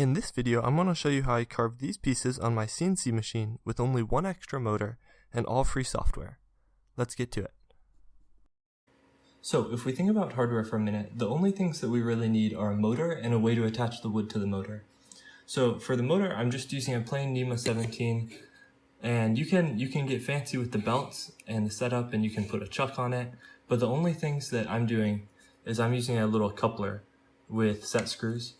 In this video, I'm going to show you how I carved these pieces on my CNC machine with only one extra motor and all free software. Let's get to it. So, if we think about hardware for a minute, the only things that we really need are a motor and a way to attach the wood to the motor. So for the motor, I'm just using a plain NEMA 17 and you can you can get fancy with the belts and the setup and you can put a chuck on it but the only things that I'm doing is I'm using a little coupler with set screws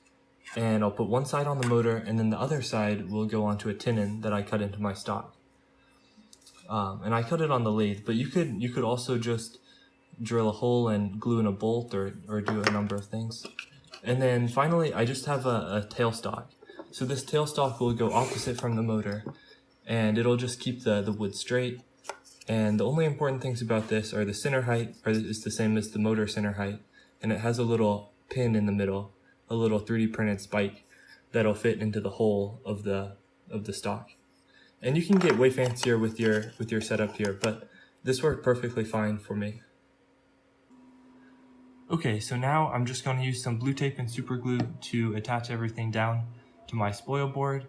and I'll put one side on the motor and then the other side will go onto a tenon that I cut into my stock. Um, and I cut it on the lathe but you could you could also just drill a hole and glue in a bolt or, or do a number of things. And then finally I just have a, a tailstock so this tailstock will go opposite from the motor and it'll just keep the, the wood straight. And the only important things about this are the center height or is the same as the motor center height, and it has a little pin in the middle, a little 3D printed spike that'll fit into the hole of the of the stock. And you can get way fancier with your with your setup here, but this worked perfectly fine for me. Okay, so now I'm just going to use some blue tape and super glue to attach everything down to my spoil board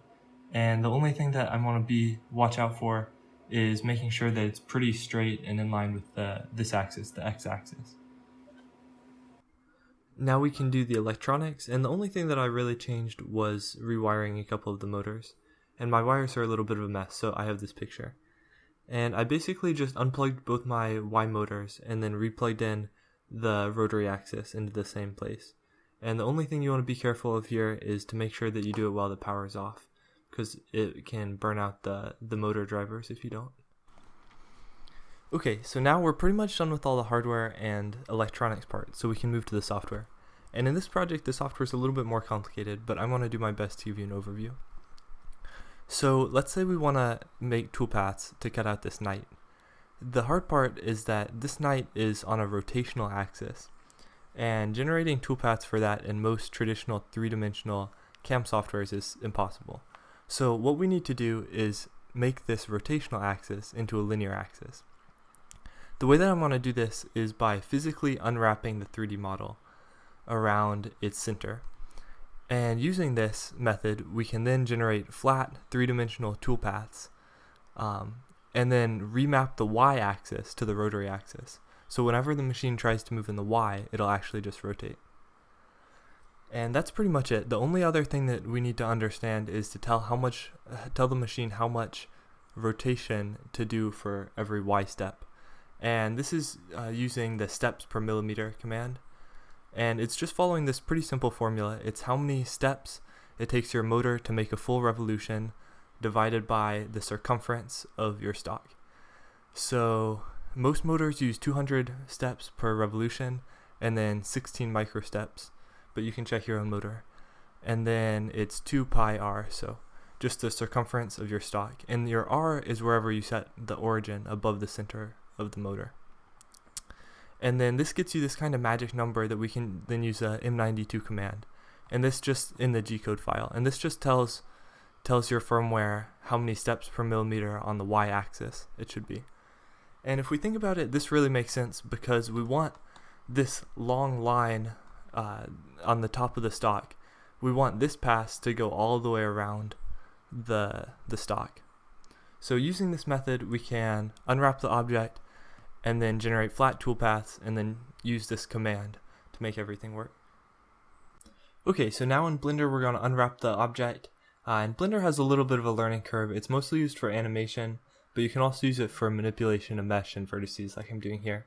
and the only thing that I want to be watch out for is making sure that it's pretty straight and in line with the, this axis, the x-axis. Now we can do the electronics, and the only thing that I really changed was rewiring a couple of the motors. And my wires are a little bit of a mess, so I have this picture. And I basically just unplugged both my Y motors and then replugged in the rotary axis into the same place. And the only thing you want to be careful of here is to make sure that you do it while the power is off because it can burn out the, the motor drivers if you don't. Okay, so now we're pretty much done with all the hardware and electronics parts, so we can move to the software. And in this project, the software is a little bit more complicated, but I want to do my best to give you an overview. So let's say we want to make toolpaths to cut out this knight. The hard part is that this knight is on a rotational axis, and generating toolpaths for that in most traditional three-dimensional CAM softwares is impossible. So what we need to do is make this rotational axis into a linear axis. The way that I'm going to do this is by physically unwrapping the 3D model around its center. And using this method, we can then generate flat three-dimensional toolpaths um, and then remap the y-axis to the rotary axis. So whenever the machine tries to move in the y, it'll actually just rotate. And that's pretty much it. The only other thing that we need to understand is to tell how much, tell the machine how much rotation to do for every y step. And this is uh, using the steps per millimeter command. And it's just following this pretty simple formula. It's how many steps it takes your motor to make a full revolution divided by the circumference of your stock. So most motors use 200 steps per revolution and then 16 microsteps but you can check your own motor. And then it's 2 pi r, so just the circumference of your stock. And your r is wherever you set the origin above the center of the motor. And then this gets you this kind of magic number that we can then use a M92 command. And this just in the G-code file. And this just tells tells your firmware how many steps per millimeter on the y-axis it should be. And if we think about it, this really makes sense because we want this long line uh, on the top of the stock, we want this pass to go all the way around the, the stock. So using this method, we can unwrap the object and then generate flat toolpaths and then use this command to make everything work. Okay, so now in Blender we're going to unwrap the object. Uh, and Blender has a little bit of a learning curve. It's mostly used for animation, but you can also use it for manipulation of mesh and vertices like I'm doing here.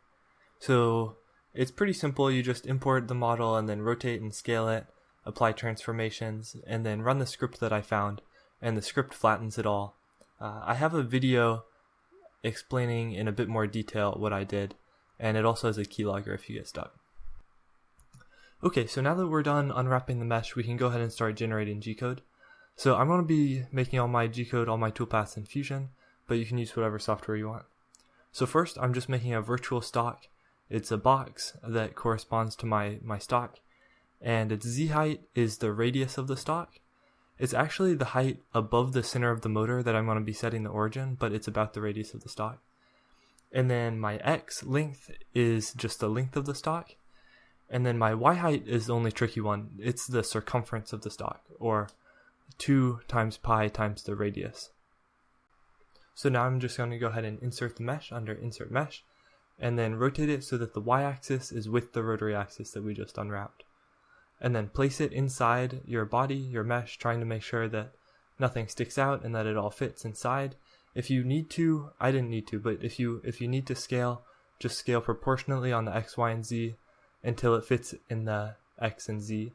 So it's pretty simple. You just import the model and then rotate and scale it, apply transformations, and then run the script that I found, and the script flattens it all. Uh, I have a video explaining in a bit more detail what I did, and it also has a keylogger if you get stuck. Okay, so now that we're done unwrapping the mesh, we can go ahead and start generating G-code. So I'm going to be making all my G-code, all my toolpaths in Fusion, but you can use whatever software you want. So first, I'm just making a virtual stock it's a box that corresponds to my, my stock, and its z height is the radius of the stock. It's actually the height above the center of the motor that I'm going to be setting the origin, but it's about the radius of the stock. And then my x length is just the length of the stock. And then my y height is the only tricky one. It's the circumference of the stock, or 2 times pi times the radius. So now I'm just going to go ahead and insert the mesh under insert mesh and then rotate it so that the y-axis is with the rotary axis that we just unwrapped. And then place it inside your body, your mesh, trying to make sure that nothing sticks out and that it all fits inside. If you need to, I didn't need to, but if you if you need to scale, just scale proportionately on the x, y, and z until it fits in the x and z.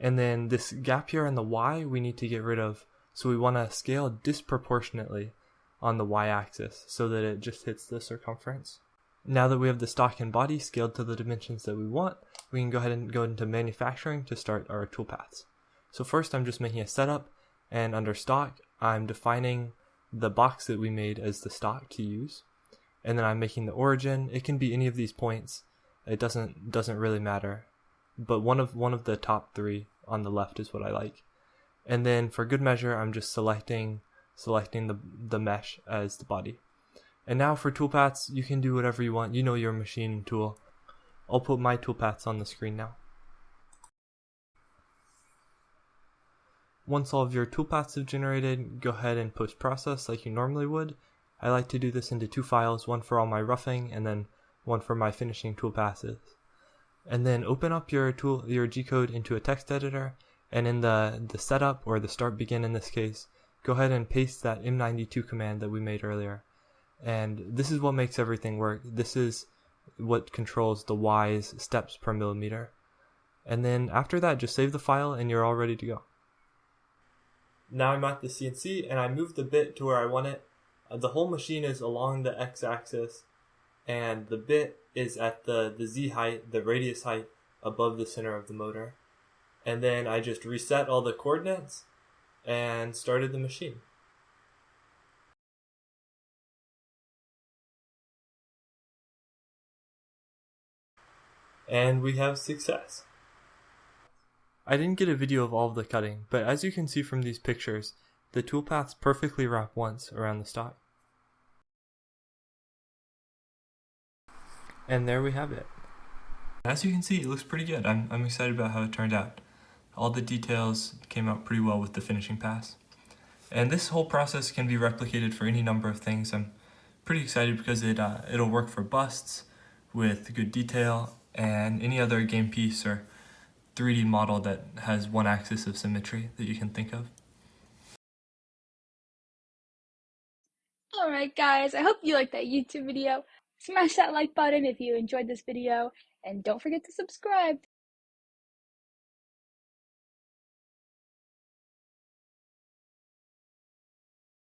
And then this gap here on the y we need to get rid of. So we want to scale disproportionately on the y-axis so that it just hits the circumference. Now that we have the stock and body scaled to the dimensions that we want, we can go ahead and go into manufacturing to start our toolpaths. So first I'm just making a setup and under stock I'm defining the box that we made as the stock to use. And then I'm making the origin. It can be any of these points. It doesn't doesn't really matter. But one of one of the top three on the left is what I like. And then for good measure I'm just selecting selecting the, the mesh as the body. And now for toolpaths, you can do whatever you want. You know your machine tool. I'll put my toolpaths on the screen now. Once all of your toolpaths have generated, go ahead and post process like you normally would. I like to do this into two files, one for all my roughing and then one for my finishing toolpaths. And then open up your tool your G code into a text editor and in the, the setup or the start begin in this case, go ahead and paste that M92 command that we made earlier. And this is what makes everything work. This is what controls the Y's steps per millimeter. And then after that, just save the file and you're all ready to go. Now I'm at the CNC and I moved the bit to where I want it. Uh, the whole machine is along the x-axis and the bit is at the, the z height, the radius height above the center of the motor. And then I just reset all the coordinates and started the machine. And we have success. I didn't get a video of all of the cutting, but as you can see from these pictures, the toolpaths perfectly wrap once around the stock. And there we have it. As you can see, it looks pretty good. I'm, I'm excited about how it turned out. All the details came out pretty well with the finishing pass. And this whole process can be replicated for any number of things. I'm pretty excited because it, uh, it'll work for busts with good detail and any other game piece or 3D model that has one axis of symmetry that you can think of. Alright guys, I hope you liked that YouTube video. Smash that like button if you enjoyed this video, and don't forget to subscribe.